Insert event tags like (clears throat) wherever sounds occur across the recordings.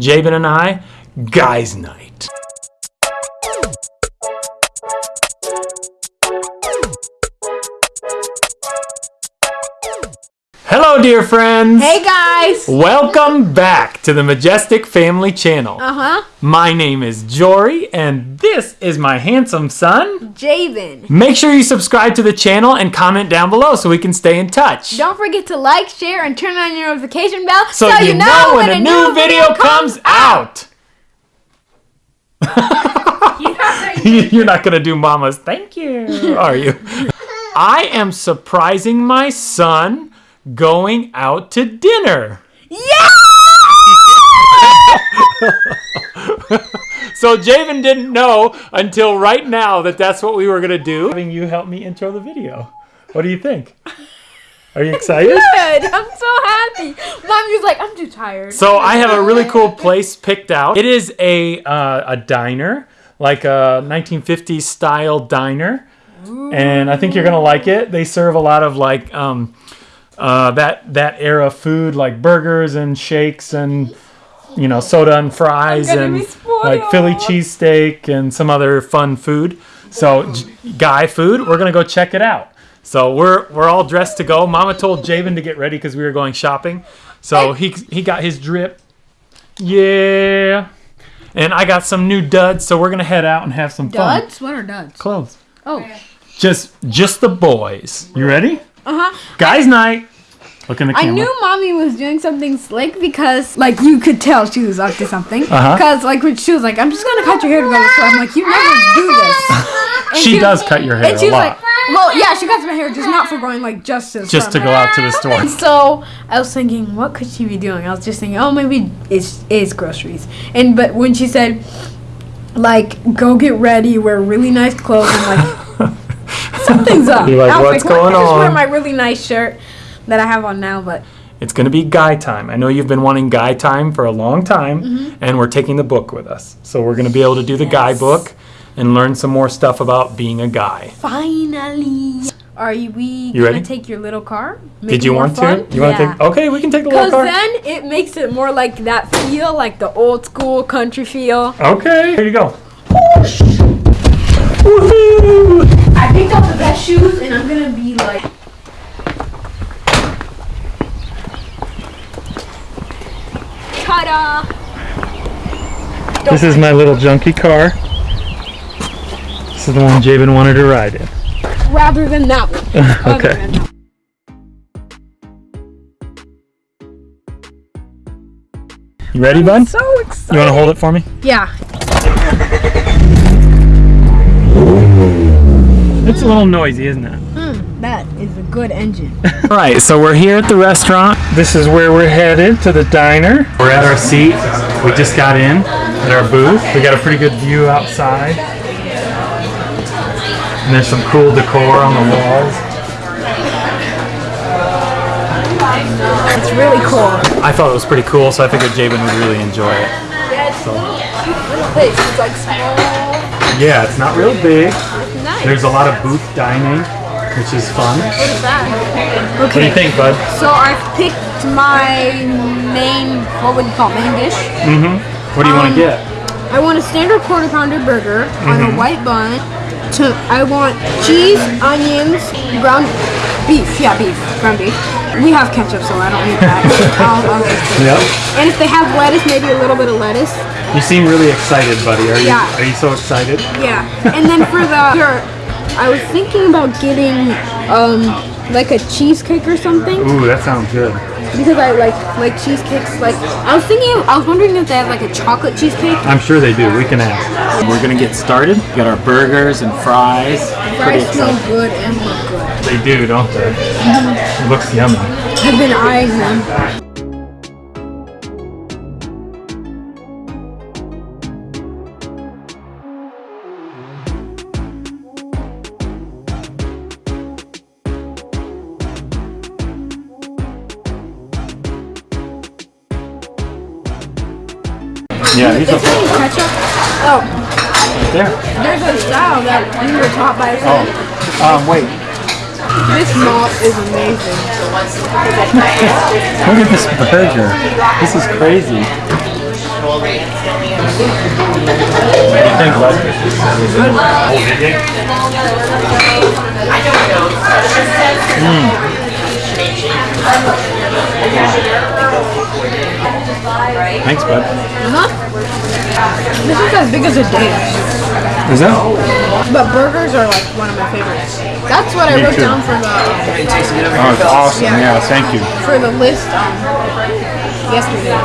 Javen and I, Guys Night. Hello, dear friends. Hey guys! Welcome back to the Majestic Family Channel. Uh huh. My name is Jory, and this is my handsome son. Javen. Make sure you subscribe to the channel and comment down below so we can stay in touch. Don't forget to like, share, and turn on your notification bell so, you, know, when, a new video comes out. (laughs) You're not going to do mama's thank you, are you? (laughs) I am surprising my son going out to dinner. Yeah! (laughs) So Javen didn't know until right now that that's what we were going to do. Having you help me intro the video. What do you think? Are you excited? (laughs) Good. I'm so happy. Mom was like, I'm too tired. So I have a really cool (laughs) place picked out. It is a uh, a diner, like a 1950s style diner, and I think you're gonna like it. They serve a lot of like um, uh, that that era food, like burgers and shakes and you know soda and fries and like Philly cheesesteak and some other fun food. So guy food, we're gonna go check it out. So we're we're all dressed to go. Mama told Javen to get ready because we were going shopping. So he he got his drip. Yeah. And I got some new duds, so we're gonna head out and have some fun. Duds? What are duds? Clothes. Oh. Just just the boys. You ready? Uh huh. Guys night. Look in the camera. I knew mommy was doing something slick because, like, you could tell she was up to something. Uh-huh. Because, like, when she was like, I'm just gonna cut your hair to go to the store. I'm like, you never do this. (laughs) And she does cut your hair And she a was lot. like, well, yeah, she cuts my hair just not for going, like, just to just to go out to the store. (laughs) So I was thinking, what could she be doing? I was just thinking, oh, maybe it's it's groceries. And but when she said, like, go get ready, wear really nice clothes, I'm like, something's (laughs) up. You're like, I "What's "Well, going I just wear my really nice shirt that I have on now, but It's gonna be guy time. I know you've been wanting guy time for a long time, Mm-hmm. and we're taking the book with us. So we're gonna be able to do the guy book and learn some more stuff about being a guy. finally. Are you, we You gonna ready? take your little car? Did you want fun? to? You want to Yeah. take? Okay, we can take the little car. Because then it makes it more like that feel, like the old school country feel. Okay, here you go. Woohoo! I picked out the best shoes, and I'm gonna be like. Ta-da! This is my little junky car. This is the one Javen wanted to ride in. Rather than that one. (laughs) Okay. than that. You ready, bud? So excited. You want to hold it for me? Yeah. (laughs) It's a little noisy, isn't it? Hmm, that is a good engine. All (laughs) right, so we're here at the restaurant. This is where we're headed to the diner. We're at our seat. We just got in at our booth. We got a pretty good view outside. And there's some cool decor on the walls. It's really cool. I thought it was pretty cool, so I figured Javen would really enjoy it. Yeah, it's a little little place. It's like small. Yeah, it's not real big. Nice. There's a lot of booth dining, which is fun. What is that? What do you think, bud? So I've picked my main, what would you call it, main dish? Mm-hmm. What do you want Um, to get? I want a standard quarter pounder burger on Mm-hmm. a white bun. To, I want cheese, onions, ground beef. Yeah, beef, ground beef. We have ketchup, so I don't need that. I'll, I'll just do it. Yep. And if they have lettuce, maybe a little bit of lettuce. You seem really excited, buddy. Are you? Yeah. Are you so excited? Yeah. And then for the (laughs) dessert, I was thinking about getting um like a cheesecake or something Ooh, that sounds good. because I like like cheesecakes. Like I was thinking, I was wondering if they have like a chocolate cheesecake. I'm sure they do. We can ask. We're gonna get started. We got our burgers and fries. Fries smell good and look good. They do, don't they? It looks yummy. I've been eyeing them. Yeah, he's are Is there any ketchup? Oh, there. there's a style that we were taught by a Oh, um, wait. This malt is amazing. Look at this burger. This is crazy. What do you think, bud? Thanks, bud. Huh? This is as big as a date. Is that? But burgers are like one of my favorites. That's what I wrote too. down for the Oh, it's awesome. Yeah, thank you. for the list um, yesterday.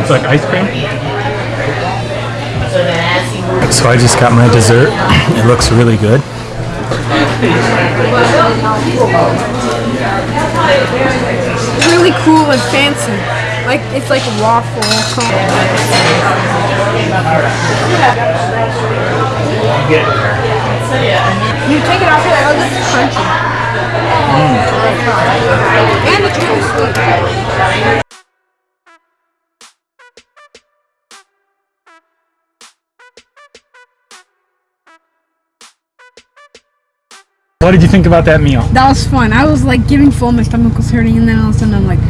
It's like ice cream. So I just got my dessert. (clears throat) It looks really good. Really cool and fancy. Like it's like a waffle. You take it off here, oh, this is crunchy. Mm. And it's really sweet. What did you think about that meal? That was fun. I was like giving full, my stomach was hurting, and then all of a sudden I'm like,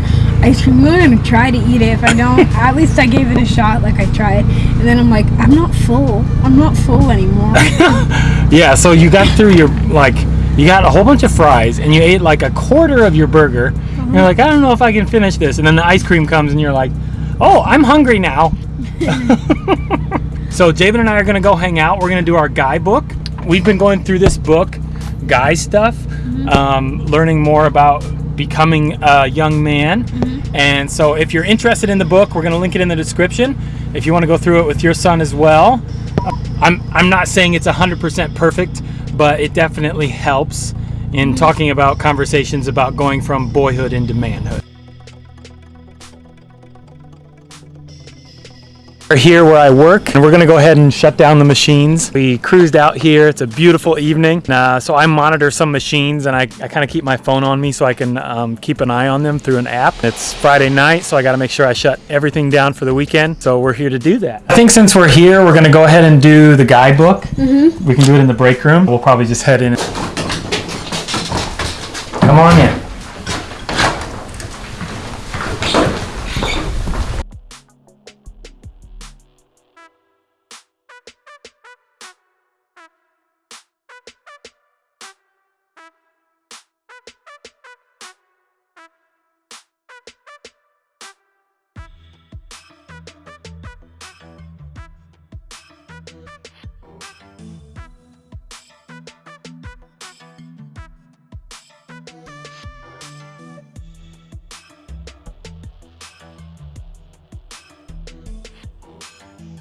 ice cream. I'm gonna try to eat it. If I don't, (laughs) at least I gave it a shot. Like I tried, and then I'm like, I'm not full. I'm not full anymore. (laughs) Yeah, so you got through your like you got a whole bunch of fries and you ate like a quarter of your burger. Uh-huh. You're like, I don't know if I can finish this. And then the ice cream comes and you're like, Oh, I'm hungry now. (laughs) so Javen and I are gonna go hang out. We're gonna do our guidebook. We've been going through this book, guy stuff, mm-hmm. um, learning more about becoming a young man. Mm-hmm. And so if you're interested in the book, we're gonna link it in the description. If you want to go through it with your son as well, I'm I'm not saying it's 100% perfect, but it definitely helps in mm-hmm. talking about conversations about going from boyhood into manhood. We're here where I work, and we're gonna go ahead and shut down the machines. We cruised out here. It's a beautiful evening. Uh, so I monitor some machines, and I, I kind of keep my phone on me so I can um, keep an eye on them through an app. It's Friday night, so I got to make sure I shut everything down for the weekend. So we're here to do that. I think since we're here, we're gonna go ahead and do the guidebook. Mm-hmm. We can do it in the break room. We'll probably just head in. Come on in.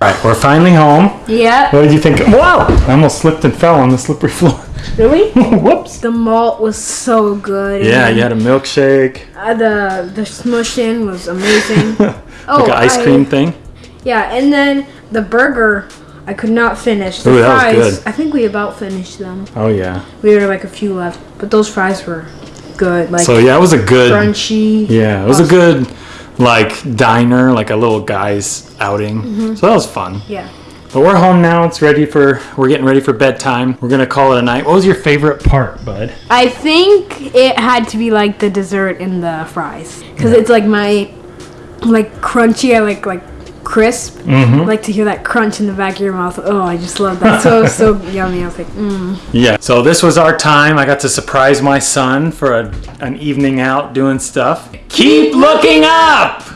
All right, we're finally home. yeah. What did you think? Whoa! I almost slipped and fell on the slippery floor. (laughs) Really? Whoops. The malt was so good. Yeah, and you had a milkshake, uh, the the smushing was amazing. (laughs) oh, like an ice I- cream thing. Yeah, and then the burger, I could not finish. The Ooh, that was fries, good. I think we about finished them. Oh yeah. We were like a few left, but those fries were good. Like So yeah, it was a good. crunchy. Yeah, it was a good, like diner, like a little guy's outing. Mm-hmm. So that was fun. Yeah. But we're home now. It's ready for. We're getting ready for bedtime. We're gonna call it a night. What was your favorite part, bud? I think it had to be like the dessert and the fries, because it's like my, like crunchy. I like like crisp. Mm-hmm. I like to hear that crunch in the back of your mouth. Oh, I just love that. So so (laughs) yummy. I was like, mm. Yeah. So this was our time. I got to surprise my son for a, an evening out doing stuff. Keep looking up.